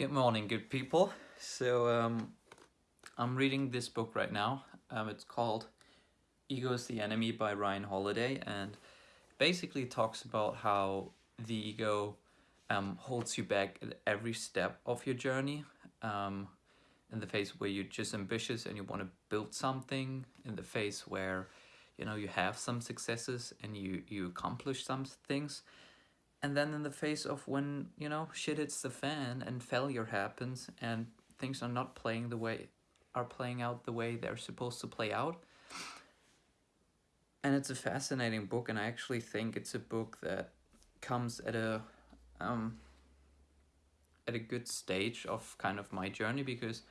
Good morning, good people. So um, I'm reading this book right now. Um, it's called Ego is the Enemy by Ryan Holiday and basically talks about how the ego um, holds you back at every step of your journey. Um, in the phase where you're just ambitious and you want to build something, in the phase where you know you have some successes and you you accomplish some things and then in the face of when you know shit hits the fan and failure happens and things are not playing the way are playing out the way they're supposed to play out. And it's a fascinating book and i actually think it's a book that comes at a um at a good stage of kind of my journey because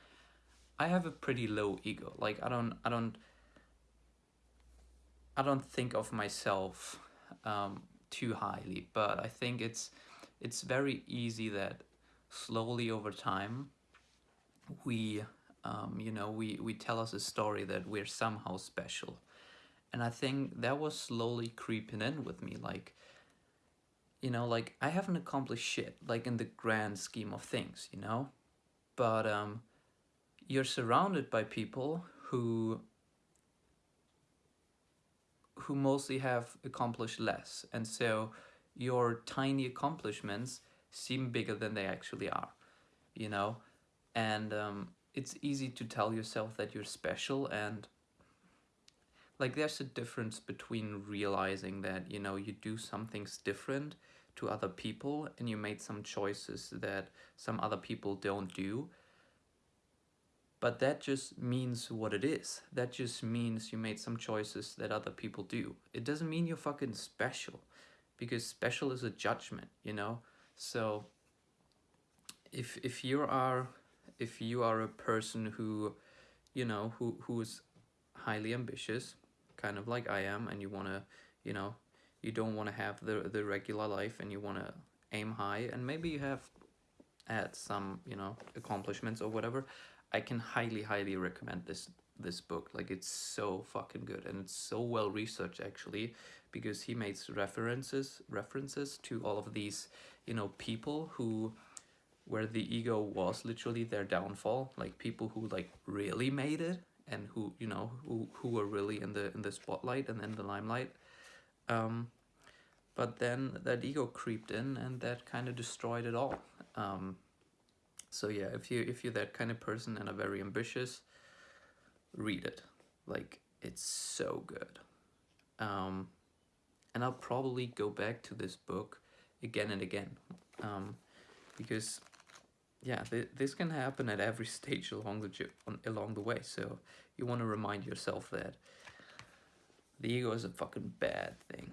i have a pretty low ego. Like i don't i don't i don't think of myself um too highly, but I think it's it's very easy that slowly over time we um, you know we we tell us a story that we're somehow special. And i think that was slowly creeping in with me like you know like i haven't accomplished shit like in the grand scheme of things you know? But um you're surrounded by people who who mostly have accomplished less. And so your tiny accomplishments seem bigger than they actually are, you know? And um, it's easy to tell yourself that you're special and like there's a difference between realizing that, you know, you do some things different to other people and you made some choices that some other people don't do but that just means what it is. That just means you made some choices that other people do. It doesn't mean you're fucking special because special is a judgment, you know? So if if you are if you are a person who you know who who is highly ambitious, kind of like I am and you want to, you know, you don't want to have the the regular life and you want to aim high and maybe you have had some, you know, accomplishments or whatever. I can highly, highly recommend this this book. Like it's so fucking good and it's so well researched actually, because he makes references references to all of these, you know, people who where the ego was literally their downfall, like people who like really made it and who you know who who were really in the in the spotlight and in the limelight. Um, but then that ego creeped in and that kind of destroyed it all. Um, so yeah, if you if you're that kind of person and are very ambitious, read it. Like it's so good. Um, and I'll probably go back to this book again and again um, because yeah, th this can happen at every stage along the along the way. So you want to remind yourself that the ego is a fucking bad thing.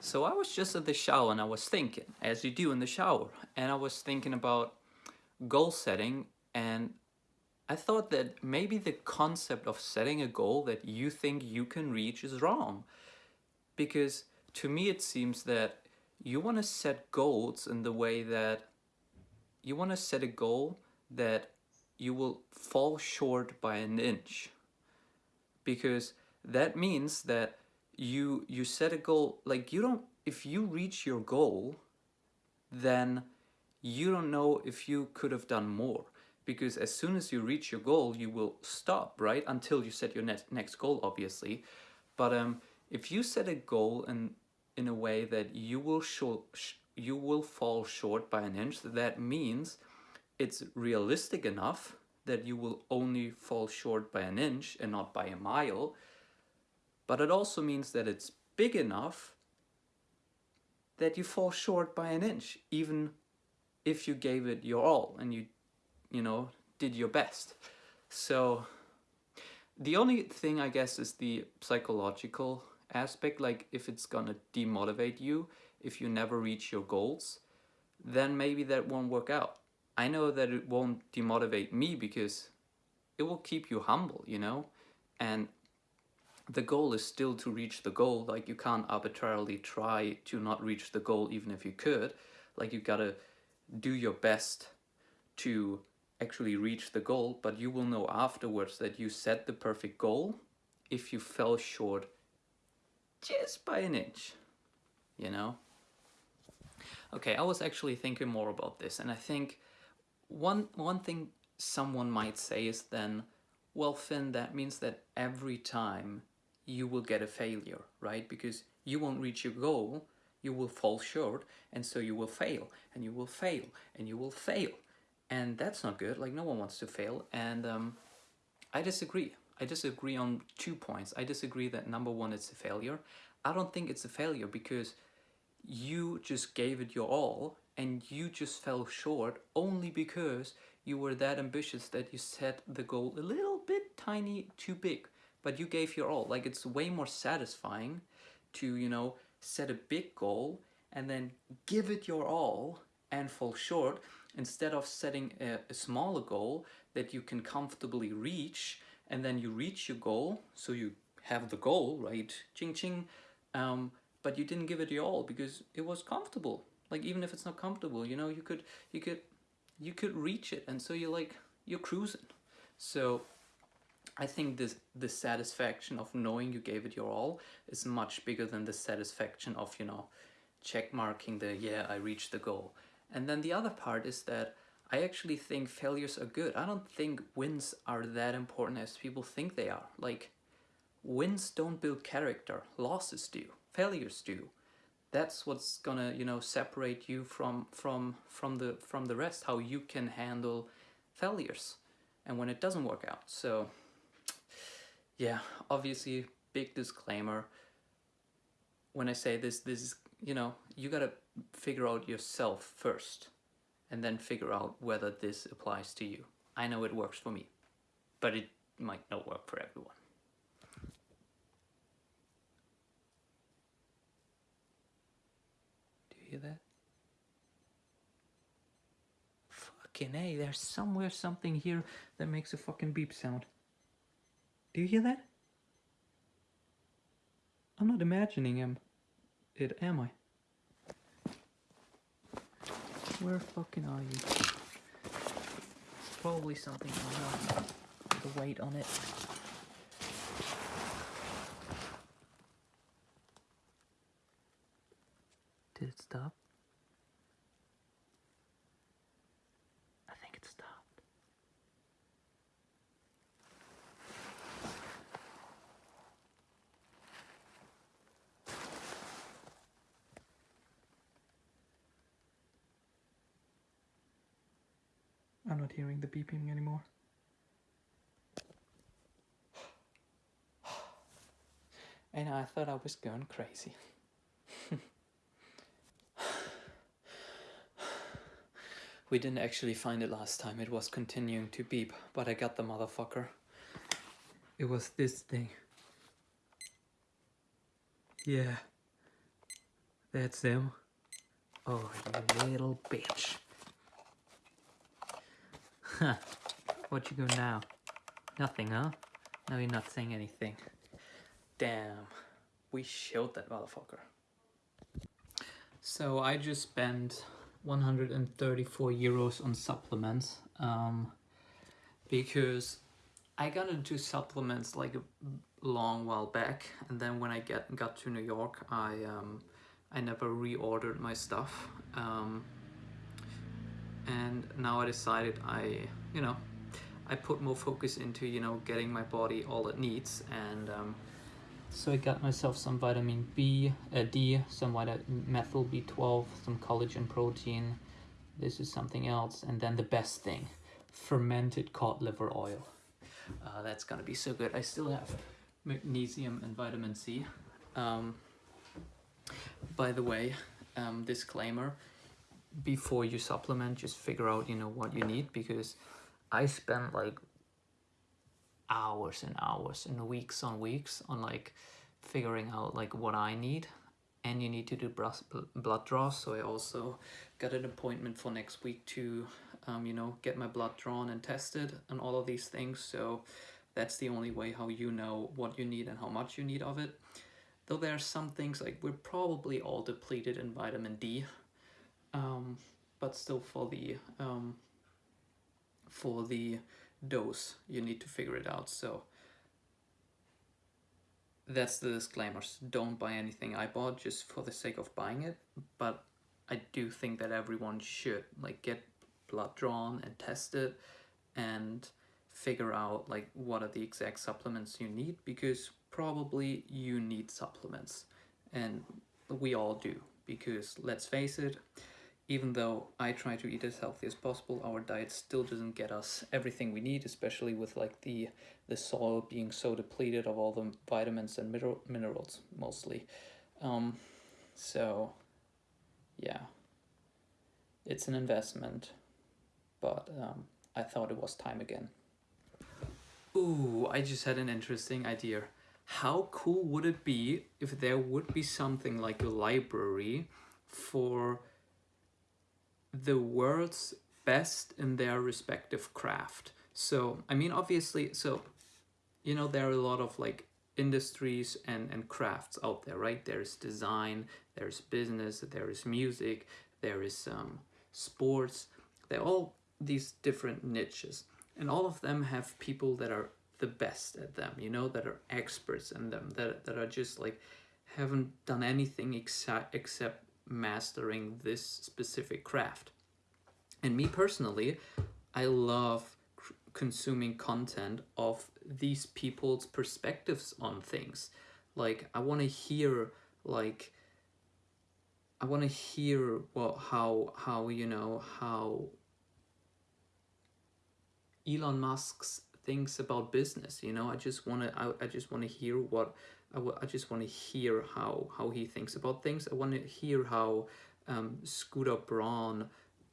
So I was just at the shower and I was thinking, as you do in the shower, and I was thinking about goal setting and I thought that maybe the concept of setting a goal that you think you can reach is wrong. Because to me it seems that you want to set goals in the way that you want to set a goal that you will fall short by an inch. Because that means that you you set a goal like you don't if you reach your goal then you don't know if you could have done more. Because as soon as you reach your goal you will stop right? Until you set your next next goal obviously. But um if you set a goal in in a way that you will show you will fall short by an inch that means it's realistic enough that you will only fall short by an inch and not by a mile but it also means that it's big enough that you fall short by an inch, even if you gave it your all and you, you know, did your best. So the only thing I guess is the psychological aspect, like if it's gonna demotivate you, if you never reach your goals, then maybe that won't work out. I know that it won't demotivate me because it will keep you humble, you know? And the goal is still to reach the goal. Like you can't arbitrarily try to not reach the goal even if you could. Like you gotta do your best to actually reach the goal, but you will know afterwards that you set the perfect goal if you fell short just by an inch, you know? Okay, I was actually thinking more about this, and I think one one thing someone might say is then, well, Finn, that means that every time you will get a failure, right? Because you won't reach your goal, you will fall short, and so you will fail, and you will fail, and you will fail. And that's not good, like no one wants to fail. And um, I disagree. I disagree on two points. I disagree that number one, it's a failure. I don't think it's a failure because you just gave it your all and you just fell short only because you were that ambitious that you set the goal a little bit tiny too big but you gave your all. Like it's way more satisfying to you know set a big goal and then give it your all and fall short instead of setting a, a smaller goal that you can comfortably reach and then you reach your goal so you have the goal right? Ching ching. Um, but you didn't give it your all because it was comfortable. Like even if it's not comfortable you know you could you could you could reach it and so you're like you're cruising. So I think this the satisfaction of knowing you gave it your all is much bigger than the satisfaction of you know check marking the yeah I reached the goal. And then the other part is that I actually think failures are good. I don't think wins are that important as people think they are. Like wins don't build character. Losses do. Failures do. That's what's gonna you know separate you from from from the from the rest how you can handle failures and when it doesn't work out. So yeah obviously big disclaimer when i say this this is you know you gotta figure out yourself first and then figure out whether this applies to you i know it works for me but it might not work for everyone Do you hear that? Fucking hey, there's somewhere something here that makes a fucking beep sound. Do you hear that? I'm not imagining him. It am I? Where fucking are you? It's probably something I know. The weight on it. Did it stop? I'm not hearing the beeping anymore. And I thought I was going crazy. We didn't actually find it last time, it was continuing to beep, but I got the motherfucker. It was this thing. Yeah. That's them. Oh, you little bitch. Huh. What you do now? Nothing, huh? No, you're not saying anything. Damn. We showed that motherfucker. So I just spent 134 euros on supplements um, because I got into supplements like a long while back and then when I get got to New York I um, I never reordered my stuff um, and now I decided I you know I put more focus into you know getting my body all it needs and um, so I got myself some vitamin B, uh, D, some methyl B12, some collagen protein. This is something else. And then the best thing, fermented cod liver oil. Uh, that's gonna be so good. I still have magnesium and vitamin C. Um, by the way, um, disclaimer, before you supplement, just figure out, you know, what you need because I spent like hours and hours and weeks on weeks on like figuring out like what I need. And you need to do blood draws. So I also got an appointment for next week to um, you know get my blood drawn and tested and all of these things. So that's the only way how you know what you need and how much you need of it. Though there are some things like we're probably all depleted in vitamin D um, but still for the um, for the dose you need to figure it out. So that's the disclaimers. Don't buy anything i bought just for the sake of buying it but I do think that everyone should like get blood drawn and tested and figure out like what are the exact supplements you need because probably you need supplements. And we all do because let's face it even though I try to eat as healthy as possible, our diet still doesn't get us everything we need, especially with like the the soil being so depleted of all the vitamins and mineral minerals mostly. Um, so, yeah, it's an investment, but um, I thought it was time again. Ooh, I just had an interesting idea. How cool would it be if there would be something like a library for the world's best in their respective craft. So, I mean, obviously, so, you know, there are a lot of like industries and, and crafts out there, right? There's design, there's business, there is music, there is um, sports. They're all these different niches. And all of them have people that are the best at them, you know, that are experts in them, that, that are just like, haven't done anything except, except mastering this specific craft. And me personally, I love consuming content of these people's perspectives on things. Like I want to hear like I want to hear what how how you know how Elon Musk's thinks about business you know I just want to I, I just want to hear what I, I just want to hear how how he thinks about things. I want to hear how um, Scooter Braun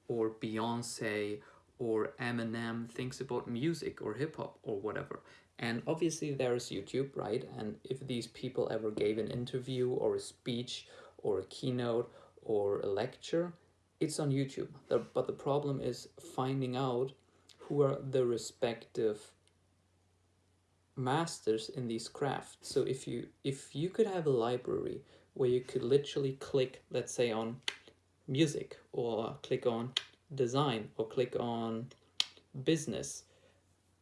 or Beyonce or Eminem thinks about music or hip hop or whatever. And obviously there's YouTube, right? And if these people ever gave an interview or a speech or a keynote or a lecture, it's on YouTube. But the problem is finding out who are the respective masters in these crafts. So if you if you could have a library where you could literally click, let's say on music or click on design or click on business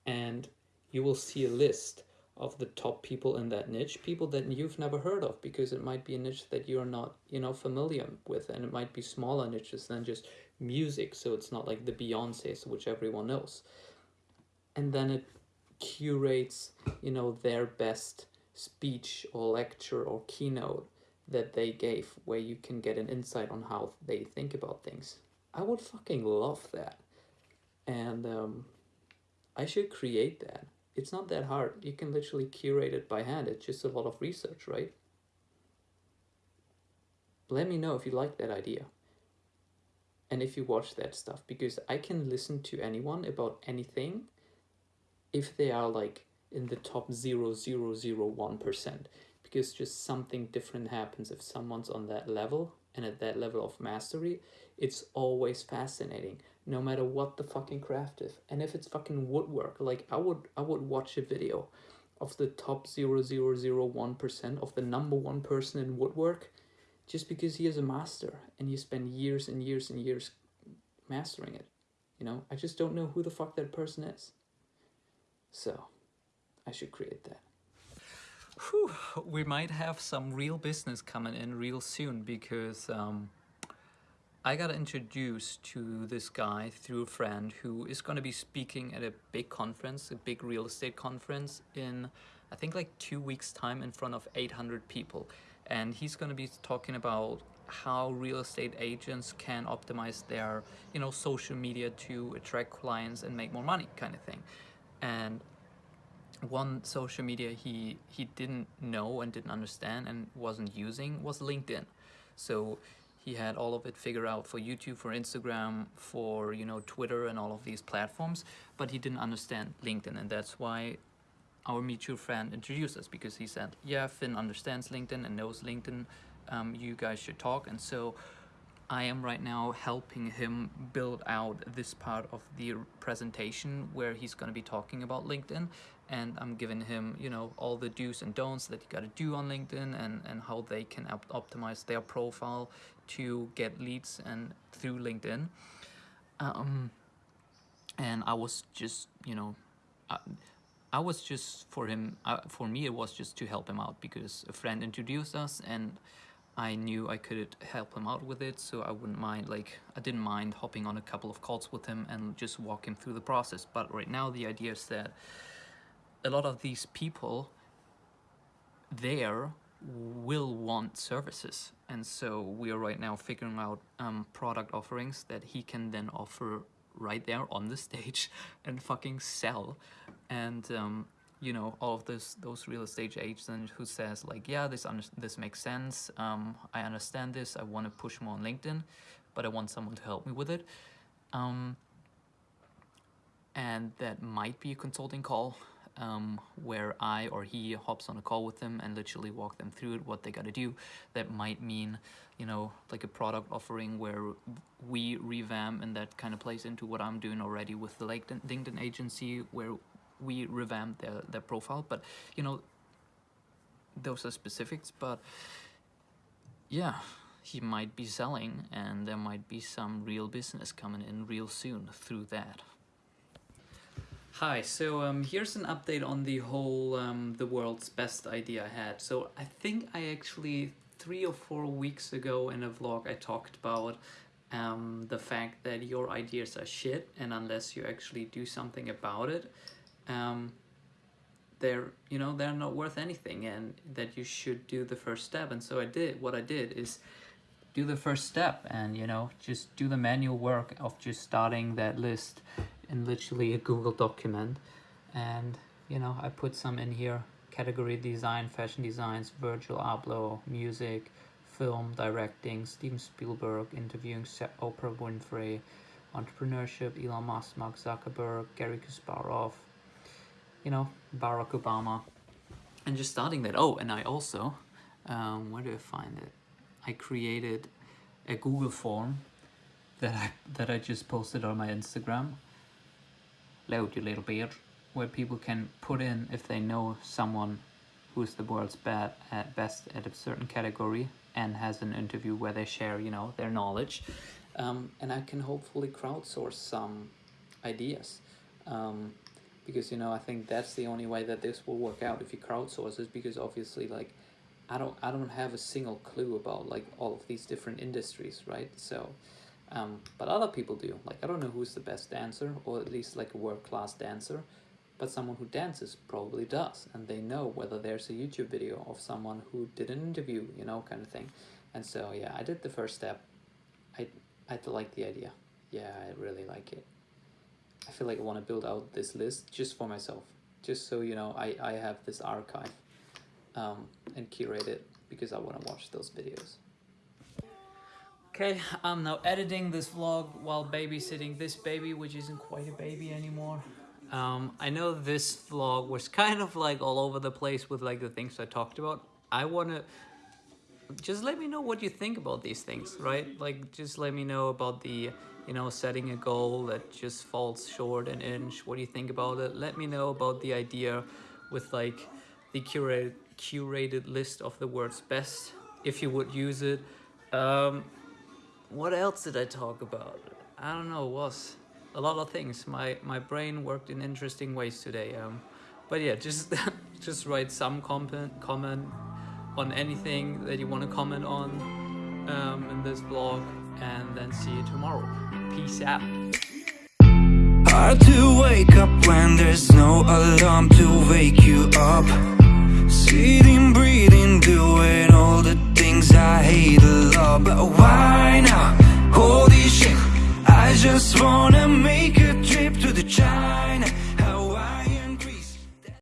and you will see a list of the top people in that niche, people that you've never heard of because it might be a niche that you're not, you know, familiar with and it might be smaller niches than just music. So it's not like the Beyonce's, which everyone knows. And then it curates, you know, their best speech or lecture or keynote that they gave where you can get an insight on how they think about things. I would fucking love that. And um, I should create that. It's not that hard. You can literally curate it by hand. It's just a lot of research, right? Let me know if you like that idea. And if you watch that stuff, because I can listen to anyone about anything if they are like in the top 0.001% because just something different happens if someone's on that level and at that level of mastery it's always fascinating no matter what the fucking craft is. And if it's fucking woodwork like i would i would watch a video of the top 0.001% of the number one person in woodwork just because he is a master and he spent years and years and years mastering it you know? I just don't know who the fuck that person is so I should create that. Whew, we might have some real business coming in real soon because um, I got introduced to this guy through a friend who is going to be speaking at a big conference, a big real estate conference in I think like two weeks time in front of 800 people. And he's going to be talking about how real estate agents can optimize their, you know, social media to attract clients and make more money kind of thing and one social media he he didn't know and didn't understand and wasn't using was LinkedIn. So he had all of it figured out for YouTube, for Instagram, for you know Twitter and all of these platforms, but he didn't understand LinkedIn, and that's why our mutual friend introduced us because he said, "Yeah, Finn understands LinkedIn and knows LinkedIn. Um, you guys should talk." And so I am right now helping him build out this part of the presentation where he's going to be talking about LinkedIn. And I'm giving him you know all the do's and don'ts that you got to do on LinkedIn and and how they can op optimize their profile to get leads and through LinkedIn. Um, and I was just you know I, I was just for him uh, for me it was just to help him out because a friend introduced us and I knew I could help him out with it, so I wouldn't mind, like, I didn't mind hopping on a couple of calls with him and just walk him through the process. But right now, the idea is that a lot of these people there will want services. And so we are right now figuring out um, product offerings that he can then offer right there on the stage and fucking sell. And um, you know all of this those real estate agents who says like yeah this this makes sense. Um, I understand this. I want to push more on LinkedIn but I want someone to help me with it. Um, and that might be a consulting call um, where I or he hops on a call with them and literally walk them through it, what they got to do. That might mean, you know, like a product offering where we revamp and that kind of plays into what I'm doing already with the LinkedIn agency where we revamped their, their profile but you know those are specifics but yeah he might be selling and there might be some real business coming in real soon through that Hi, so um, here's an update on the whole um, the world's best idea I had. So I think I actually three or four weeks ago in a vlog I talked about um, the fact that your ideas are shit and unless you actually do something about it um, they're you know they're not worth anything and that you should do the first step. And so I did what I did is do the first step and you know just do the manual work of just starting that list in literally a Google document. And you know I put some in here category design fashion designs Virgil Abloh music film directing Steven Spielberg interviewing Oprah Winfrey entrepreneurship Elon Musk Mark Zuckerberg Garry Kasparov you know, Barack Obama, and just starting that. Oh, and I also, um, where do I find it? I created a Google form that I, that I just posted on my Instagram. Load, you little beard. Where people can put in if they know someone who's the world's bad at best at a certain category and has an interview where they share, you know, their knowledge. Um, and I can hopefully crowdsource some ideas. Um, because you know I think that's the only way that this will work out if you crowdsource it because obviously like I don't I don't have a single clue about like all of these different industries right? So um, but other people do. Like I don't know who's the best dancer or at least like a world-class dancer but someone who dances probably does and they know whether there's a YouTube video of someone who did an interview you know kind of thing. And so yeah I did the first step. I I like the idea. Yeah I really like it I feel like I want to build out this list just for myself, just so you know I, I have this archive um, and curate it because I want to watch those videos. Okay, I'm now editing this vlog while babysitting this baby, which isn't quite a baby anymore. Um, I know this vlog was kind of like all over the place with like the things I talked about. I want to just let me know what you think about these things, right? Like just let me know about the you know, setting a goal that just falls short an inch. What do you think about it? Let me know about the idea with like the curated, curated list of the words best, if you would use it. Um, what else did I talk about? I don't know, was a lot of things. My, my brain worked in interesting ways today. Um, but yeah, just, just write some comment, comment on anything that you want to comment on um, in this blog and then see you tomorrow. Peace out. Hard to wake up when there's no alarm to wake you up Sitting, breathing, doing all the things I hate a lot But why now? Holy shit, I just wanna make